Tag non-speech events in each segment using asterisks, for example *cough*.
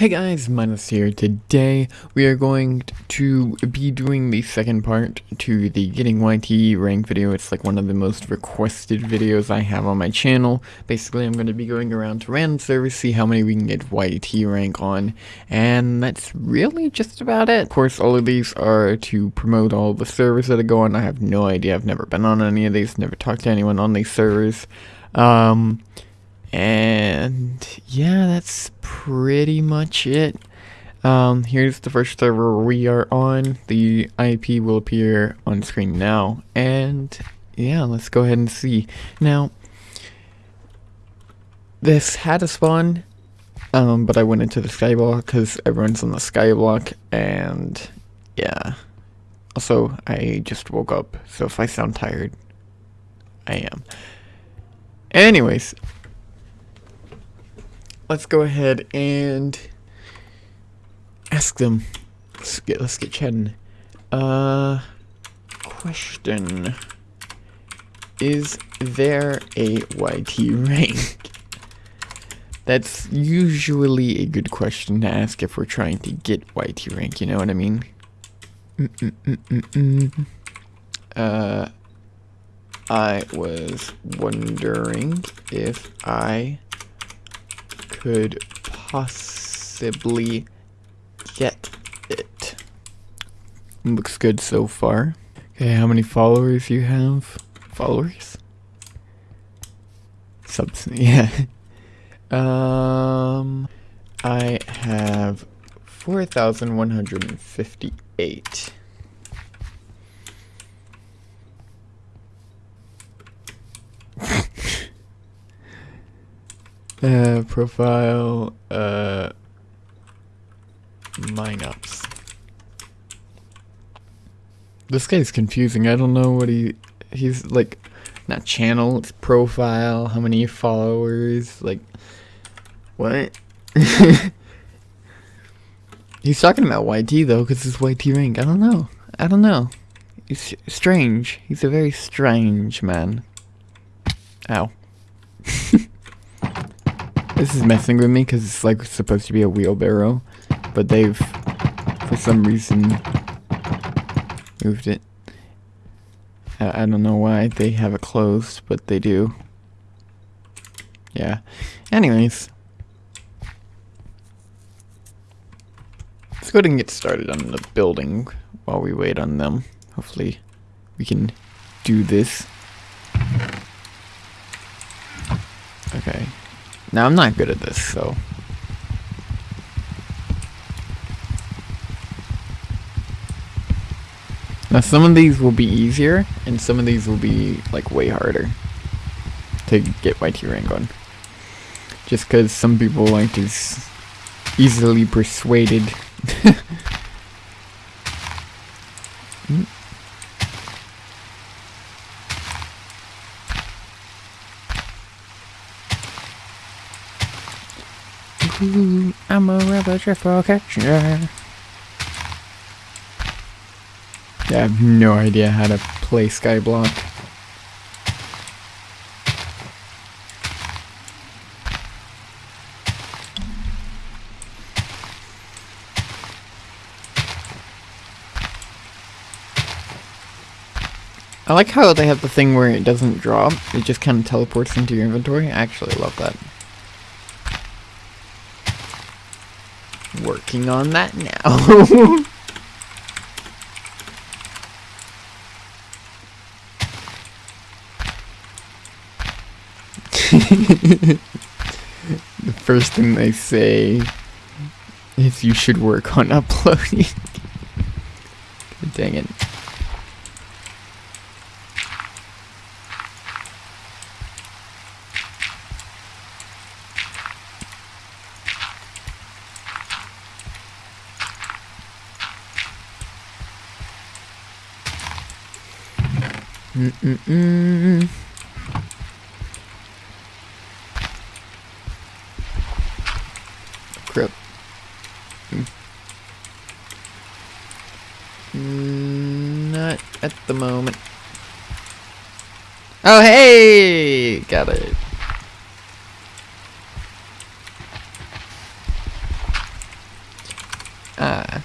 Hey guys, Minus here. Today we are going to be doing the second part to the Getting YT rank video. It's like one of the most requested videos I have on my channel. Basically, I'm going to be going around to random servers, see how many we can get YT rank on, and that's really just about it. Of course, all of these are to promote all the servers that I go on. I have no idea. I've never been on any of these, never talked to anyone on these servers. Um... And yeah, that's pretty much it. Um, here's the first server we are on. The IP will appear on screen now. And yeah, let's go ahead and see. Now, this had a spawn, um, but I went into the skyblock because everyone's on the skyblock. And yeah. Also, I just woke up, so if I sound tired, I am. Anyways, let's go ahead and ask them. Let's get let's get chatting. Uh, question: Is there a YT rank? *laughs* That's usually a good question to ask if we're trying to get YT rank. You know what I mean? Mm -mm -mm uh, I was wondering if I could possibly get it. Looks good so far. Okay, how many followers you have? Followers? Subs, *laughs* yeah. um, I have 4,158. Uh, profile, uh, ups. This guy's confusing. I don't know what he, he's like, not channel, it's profile, how many followers, like, what? *laughs* he's talking about YT though, because it's YT rank. I don't know. I don't know. He's strange. He's a very strange man. Ow. This is messing with me because it's like supposed to be a wheelbarrow, but they've, for some reason, moved it. I, I don't know why they have it closed, but they do. Yeah. Anyways. Let's go ahead and get started on the building while we wait on them. Hopefully we can do this. Okay. Now, I'm not good at this, so... Now, some of these will be easier, and some of these will be, like, way harder to get YT rank on. Just because some people like is easily persuaded. *laughs* mm. A for catcher. Yeah, I have no idea how to play Skyblock. I like how they have the thing where it doesn't drop, it just kind of teleports into your inventory. I actually love that. Working on that now. the first thing they say is you should work on uploading. *laughs* Dang it. Mm -mm -mm. Crap. Mm. Not at the moment. Oh, hey! Got it. Ah.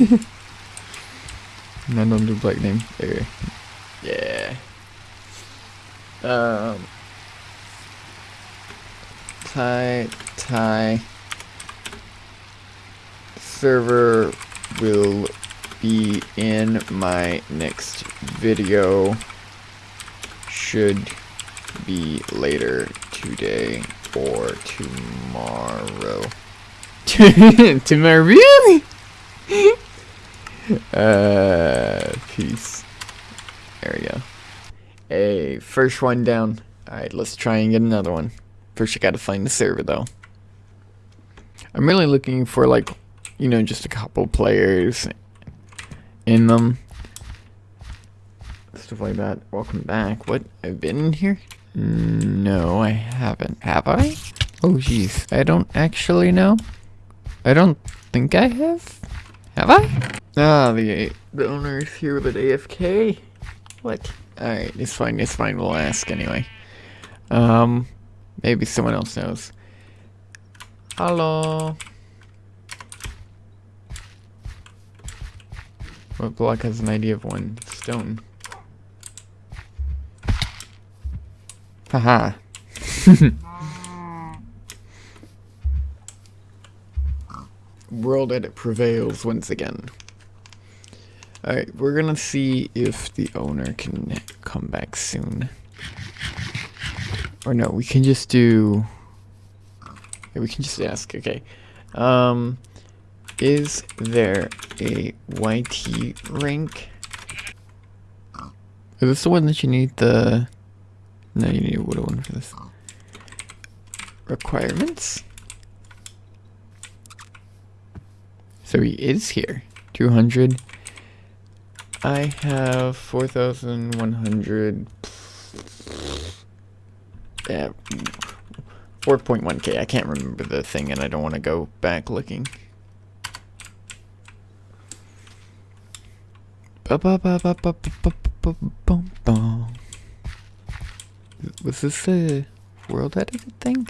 *laughs* no, don't do black name. There. Yeah. Um. Tie, tie. Server will be in my next video. Should be later today or tomorrow. *laughs* tomorrow, really? *laughs* *laughs* uh, peace. There we go. Hey, first one down. Alright, let's try and get another one. First, I gotta find the server, though. I'm really looking for, like, you know, just a couple players in them. Stuff like that. Welcome back. What? I've been in here? No, I haven't. Have I? Oh, jeez. I don't actually know. I don't think I have. Have I? Ah, the the owner is here with AFK. What? Alright, it's fine, it's fine, we'll ask anyway. Um, maybe someone else knows. Hello? What block has an idea of one? Stone. Haha. *laughs* World edit prevails once again. Alright, we're gonna see if the owner can come back soon. Or no, we can just do... We can just ask, okay. Um, is there a YT rank? Is this the one that you need the... No, you need a wood one for this. Requirements? So he is here. 200. I have 4,100. Yeah. 4.1k. I can't remember the thing and I don't want to go back looking. Was this a world edited thing?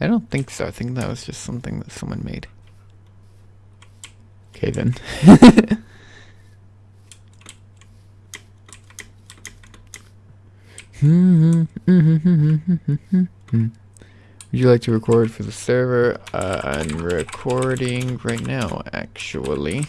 I don't think so. I think that was just something that someone made. Okay then. *laughs* Would you like to record for the server? Uh, I'm recording right now, actually.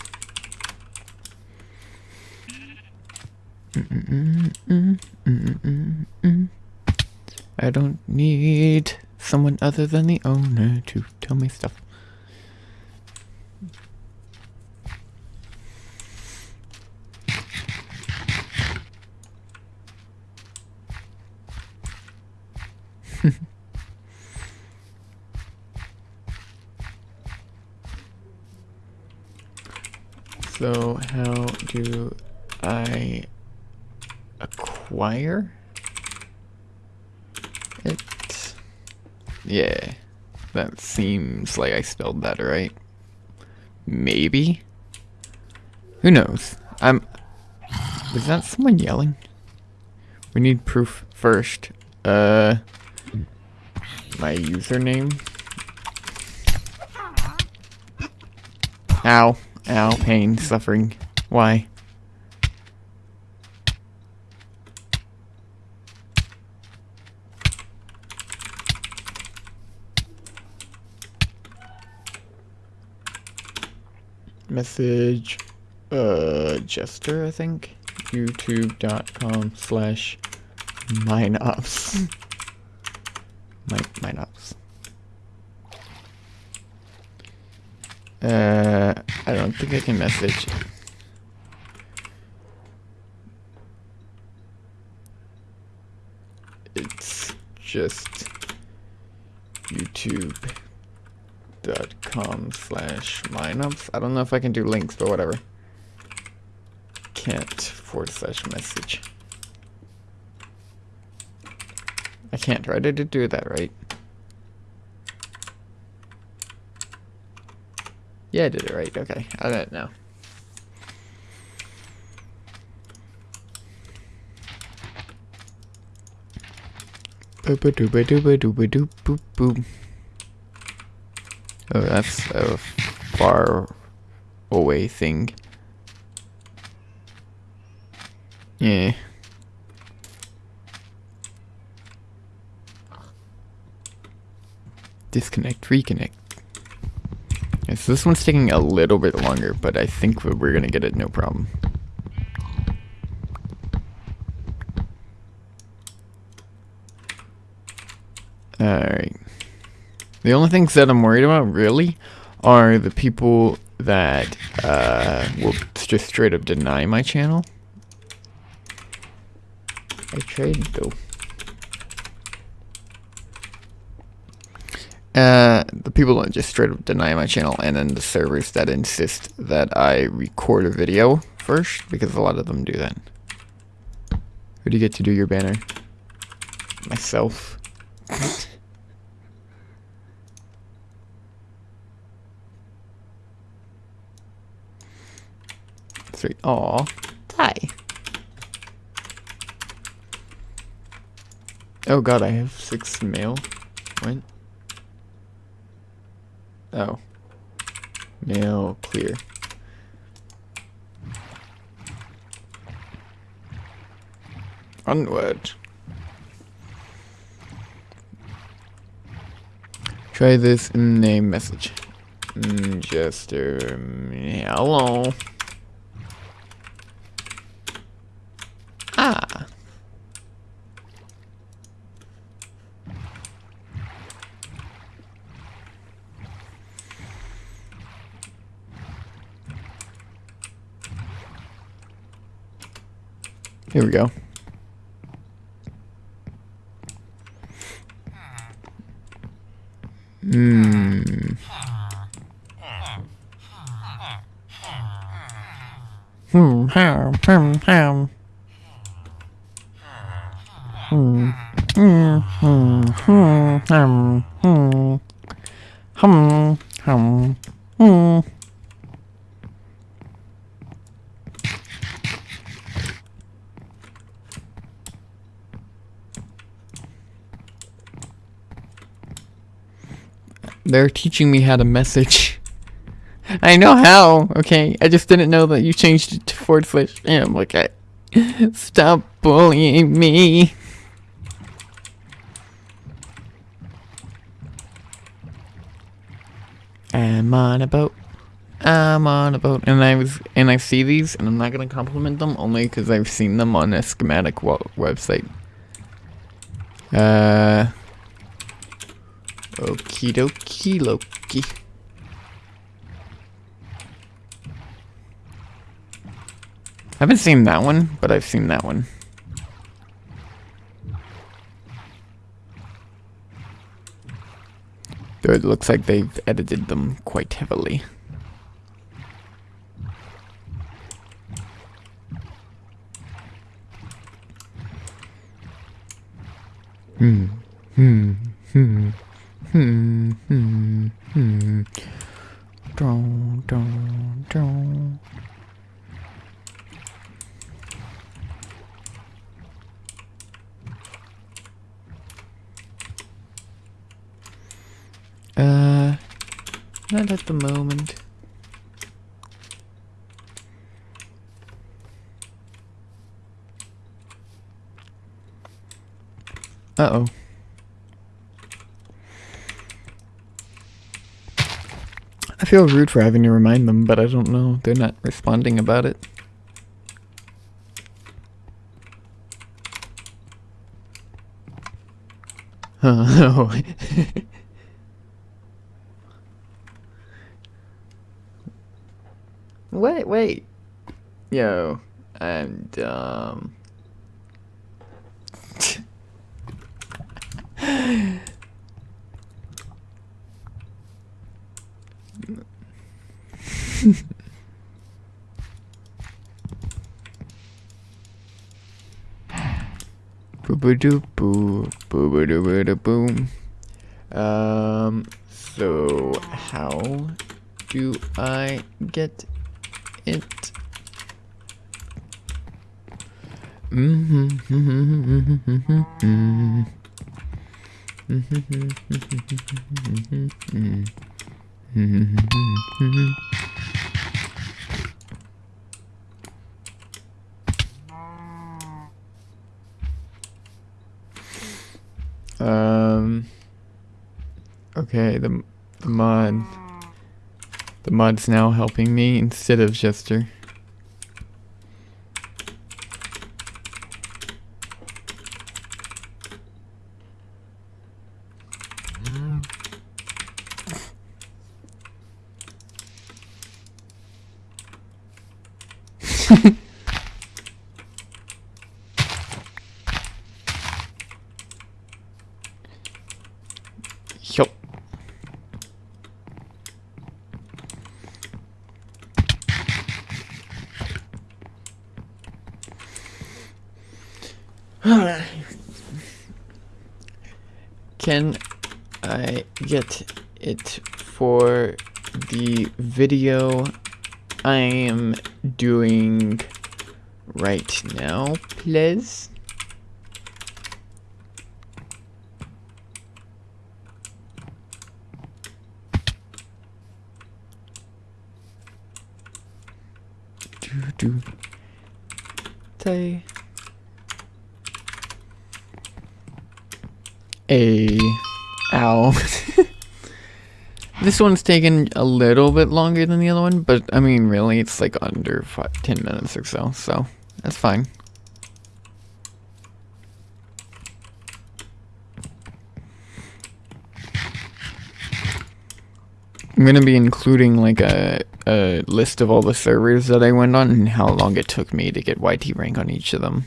I don't need someone other than the owner to tell me stuff. so how do I acquire it? Yeah, that seems like I spelled that right. Maybe? Who knows? I'm... Was that someone yelling? We need proof first. Uh my username. Ow. Ow. Pain. Suffering. Why? Message, uh, Jester, I think. YouTube.com slash mineops. *laughs* Mine, ops. Uh, I don't think I can message. It's just youtube.com slash mineops. I don't know if I can do links, but whatever. Can't forward slash message. I can't try to do that right. Yeah, I did it right. Okay, I don't know. Oh, that's a far away thing. Yeah. Disconnect, reconnect. Yeah, so this one's taking a little bit longer, but I think we're gonna get it no problem. Alright. The only things that I'm worried about, really, are the people that uh, will just straight up deny my channel. I tried though. Uh, the people that just straight up deny my channel, and then the servers that insist that I record a video first, because a lot of them do that. Who do you get to do your banner? Myself. *laughs* Three. Aw. Hi. Oh god, I have six mail. What? Oh. Mail clear. Onward. Try this in a message. Mm, just, um, hello. Here we go. Hmm. Hmm, ham. Hmm. Hmm, hmm, hmm, hmm. They're teaching me how to message. *laughs* I know how, okay? I just didn't know that you changed it to forward slash. Like, I... *laughs* Stop bullying me. I'm on a boat. I'm on a boat. And I was, and I see these, and I'm not gonna compliment them only because I've seen them on a schematic website. Uh... Okie dokie Loki. I haven't seen that one, but I've seen that one. Though it looks like they've edited them quite heavily. Hmm. Hmm. Hmm. Hmm, hmm, hmm. Uh, not at the moment. Uh-oh. I feel rude for having to remind them, but I don't know. They're not responding about it. Oh. *laughs* *laughs* wait, wait. Yo, I'm um, dumb. Boo doo boo boo boo doo boo doo boom. Um. So how do I get it? Mm-hmm. *laughs* Okay, the the. The mod's now helping me instead of Jester. *sighs* Can I get it for the video I am doing right now, please? Do do. Say. A. Ow. *laughs* this one's taken a little bit longer than the other one, but I mean, really, it's like under five, 10 minutes or so, so that's fine. I'm gonna be including like a, a list of all the servers that I went on and how long it took me to get YT rank on each of them.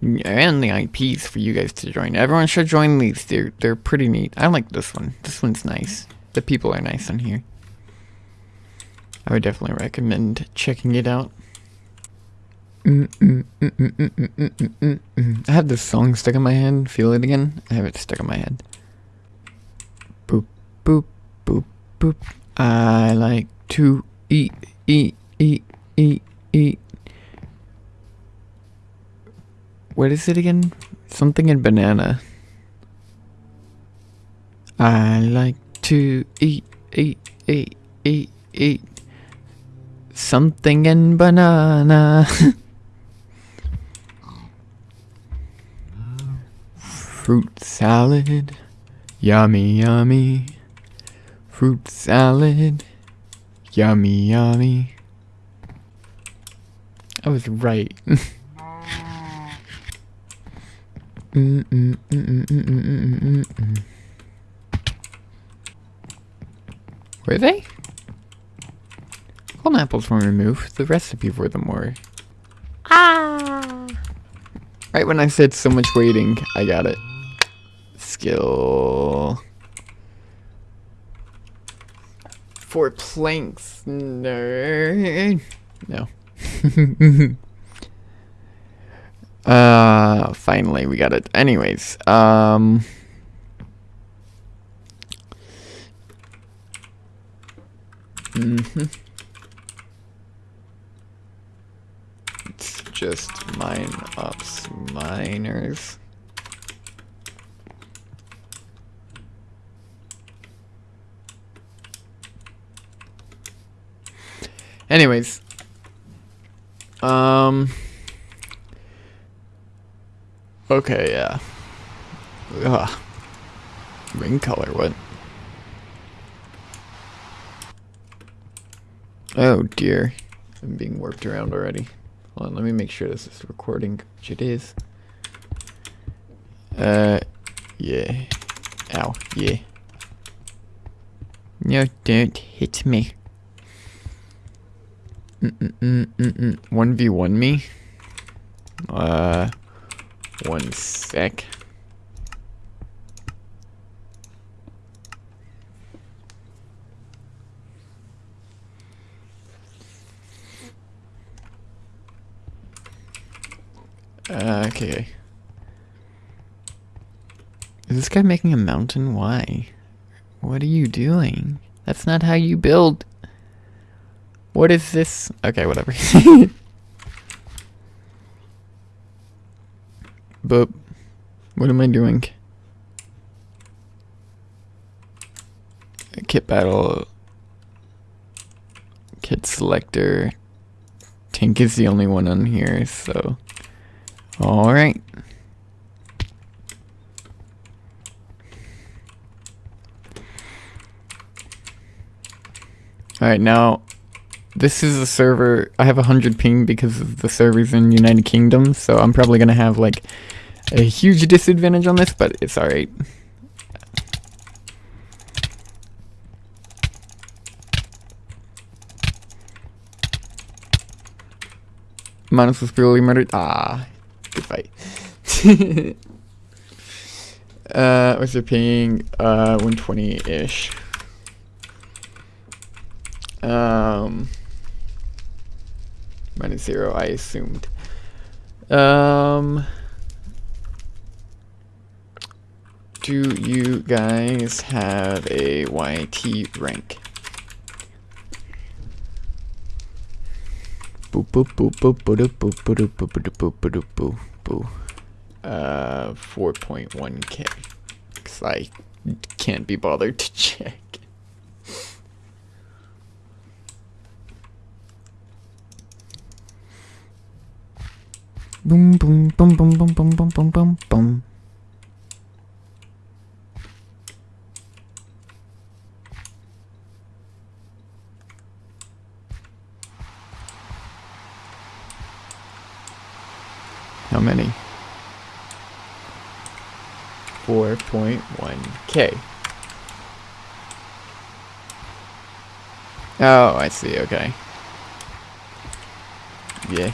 And the IPs for you guys to join. Everyone should join these. They're they're pretty neat. I like this one. This one's nice. The people are nice on here. I would definitely recommend checking it out. I have this song stuck in my head. Feel it again? I have it stuck in my head. Boop, boop, boop, boop. I like to eat, eat, eat, eat, eat. What is it again? Something in banana. I like to eat, eat, eat, eat, eat. Something in banana. *laughs* Fruit salad. Yummy, yummy. Fruit salad. Yummy, yummy. I was right. *laughs* Were they? Golden apples were removed. The recipe for them were. Ah! Right when I said so much waiting, I got it. Skill. Four planks. No. No. Uh, finally we got it. Anyways, um... Mm-hmm. It's just mine ops miners. Anyways, um... Okay, yeah. Ugh. Ring color, what? Oh dear. I'm being warped around already. Hold on, let me make sure this is recording, which it is. Uh, yeah. Ow, yeah. No, don't hit me. Mm-mm-mm-mm-mm. 1v1 me? Uh... One sec. Uh, okay. Is this guy making a mountain? Why? What are you doing? That's not how you build. What is this? Okay, whatever. *laughs* But what am I doing? kit battle, kit selector. Tank is the only one on here, so. Alright. Alright, now this is a server. I have a 100 ping because the servers in United Kingdom, so I'm probably going to have like a huge disadvantage on this, but it's alright. Manus was brutally murdered. Ah, good fight. *laughs* uh, what's your ping? Uh, 120-ish. Um, minus zero, I assumed. Um, do you guys have a YT rank? Boop boop boop boop boop boop boop boop boop boop boop boop. Uh, 4.1k. Cause I can't be bothered to check. Boom boom boom boom boom boom boom boom boom boom. How many? 4.1k. Oh, I see, okay. Yeah.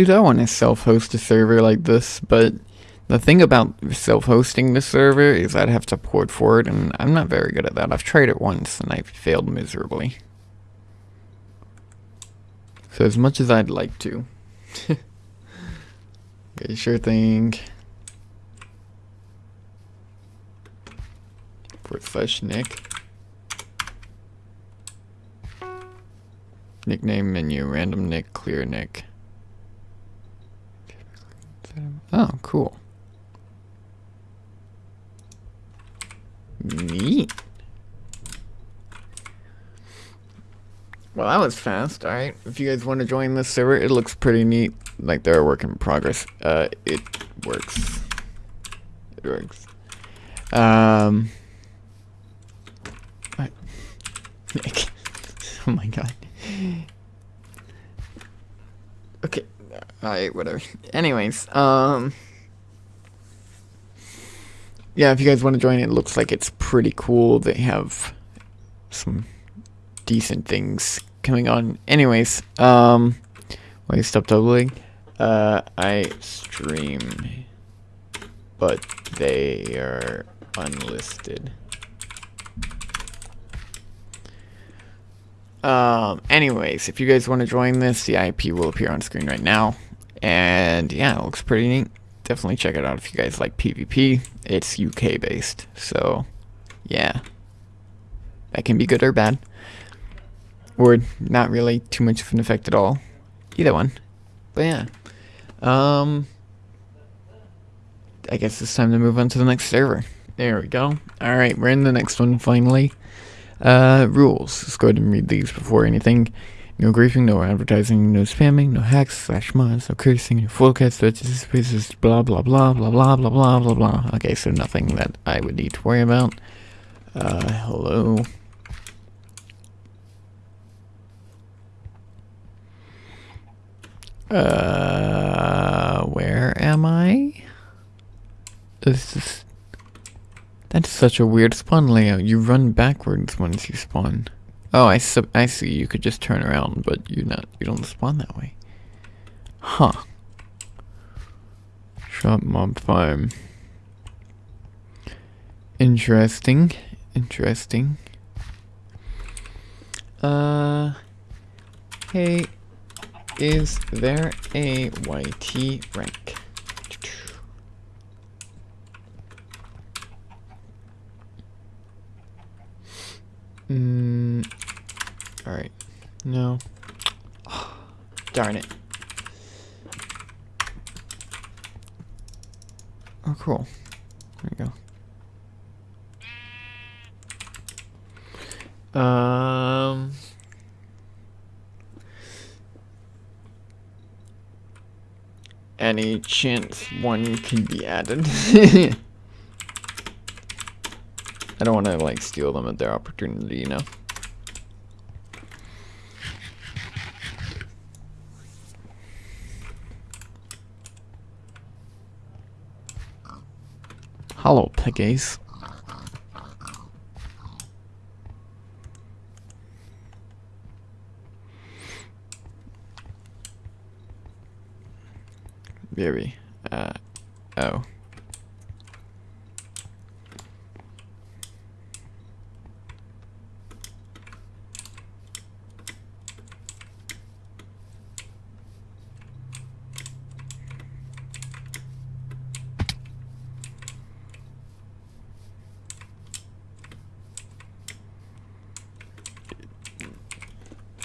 Dude, I want to self-host a server like this, but the thing about self-hosting the server is I'd have to port for it, and I'm not very good at that. I've tried it once, and I failed miserably. So as much as I'd like to. *laughs* okay, sure thing. Forward slash Nick. Nickname menu, random Nick, clear Nick. Oh, cool. Neat. Well, that was fast. All right. If you guys want to join this server, it looks pretty neat. Like they're a work in progress. Uh, it works. It works. Um. What? Nick. *laughs* oh my god. Okay. Alright, whatever. Anyways, um... Yeah, if you guys want to join, it looks like it's pretty cool. They have some decent things coming on. Anyways, um... Wait, stop doubling. Uh, I stream, but they are unlisted. Um, anyways, if you guys want to join this, the IP will appear on screen right now. And yeah, it looks pretty neat. Definitely check it out if you guys like PvP. It's UK based, so yeah. That can be good or bad. Or not really too much of an effect at all. Either one. But yeah. Um I guess it's time to move on to the next server. There we go. Alright, we're in the next one finally. Uh, rules. Let's go ahead and read these before anything. No griefing, no advertising, no spamming, no hacks, slash mods, no cursing, no full cats, spaces, blah blah blah blah blah blah blah blah blah. Okay, so nothing that I would need to worry about. Uh, hello. Uh, where am I? This is that's such a weird spawn layout. You run backwards once you spawn. Oh, I, I see. You could just turn around, but you're not you don't spawn that way. Huh. Shop mob farm. Interesting. Interesting. Uh. Hey, is there a YT rank? Mm, all right. No. Darn it. Oh, cool. There you go. Um. Any chance one can be added? *laughs* I don't want to like steal them at their opportunity, you know. Hello, piggies. Very, uh, oh.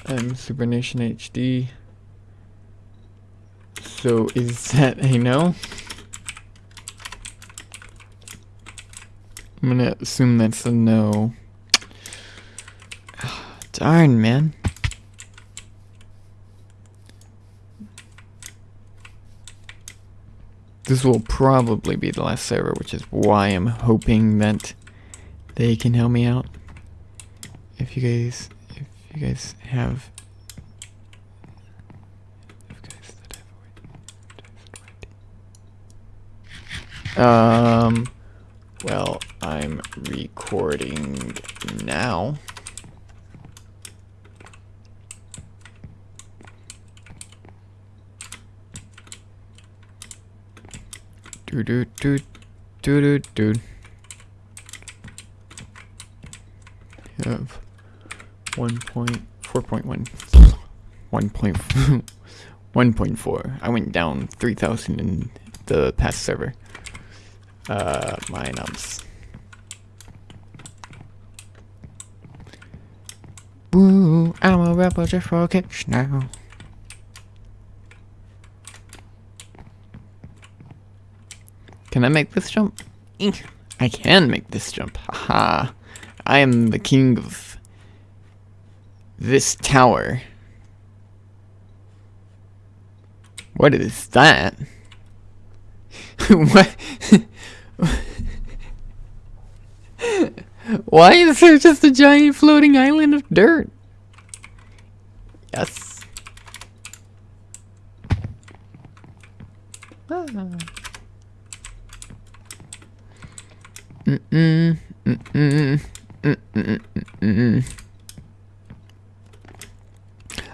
I'm Supernation HD. So is that a no? I'm gonna assume that's a no. *sighs* Darn, man. This will probably be the last server, which is why I'm hoping that they can help me out. If you guys if you guys have um well I'm recording now. Do do do do do do. Have 1.4.1 1.4 *laughs* I went down 3000 in the past server uh my nums Woo, I'm a rebel just for kicks now Can I make this jump? I can make this jump. Haha. I am the king of this tower. What is that? *laughs* what? *laughs* *laughs* Why is there just a giant floating island of dirt? Yes. Ah. Mm-mm. Mm-mm. Mm-mm.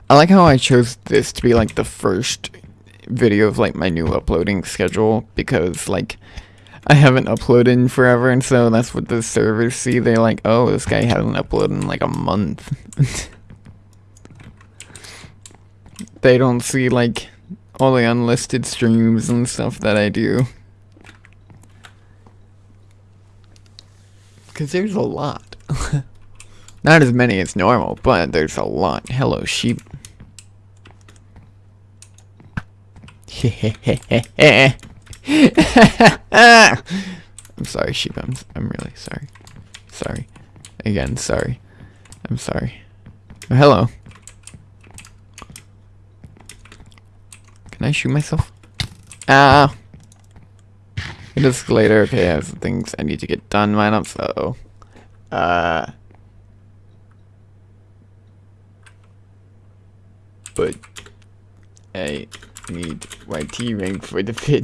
I like how I chose this to be like the first video of like my new uploading schedule because like I haven't uploaded in forever and so that's what the servers see. They're like, oh, this guy hasn't uploaded in like a month. *laughs* they don't see like all the unlisted streams and stuff that I do. Because there's a lot. *laughs* Not as many as normal, but there's a lot. Hello, sheep. *laughs* *laughs* I'm sorry, sheep. I'm, I'm really sorry. Sorry. Again, sorry. I'm sorry. Oh, hello. Can I shoot myself? Ah. It is later. Okay, I have some things I need to get done. Mine up, so. Uh. But. I need YT rank for the *laughs* pin.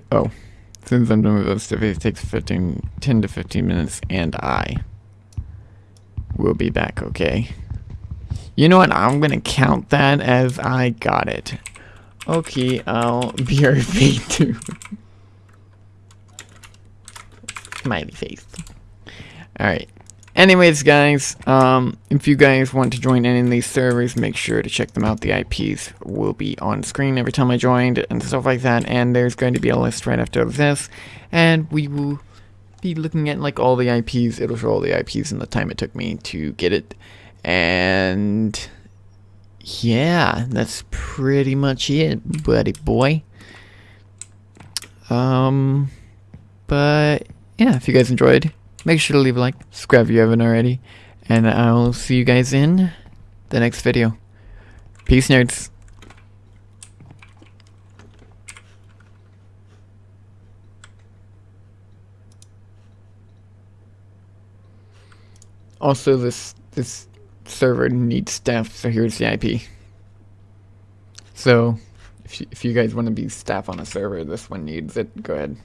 Oh, since I'm done with those stuff, it takes 15, 10 to 15 minutes, and I will be back, okay? You know what? I'm gonna count that as I got it. Okay, I'll *laughs* be right too. *laughs* Smiley face. Alright. Anyways, guys, um, if you guys want to join any of these servers, make sure to check them out. The IPs will be on screen every time I joined and stuff like that. And there's going to be a list right after this. And we will be looking at like all the IPs. It'll show all the IPs and the time it took me to get it. And yeah, that's pretty much it, buddy boy. Um, but yeah, if you guys enjoyed, make sure to leave a like, subscribe if you haven't already, and I'll see you guys in the next video. Peace, nerds. Also, this this server needs staff, so here's the IP. So, if you, if you guys want to be staff on a server, this one needs it. Go ahead.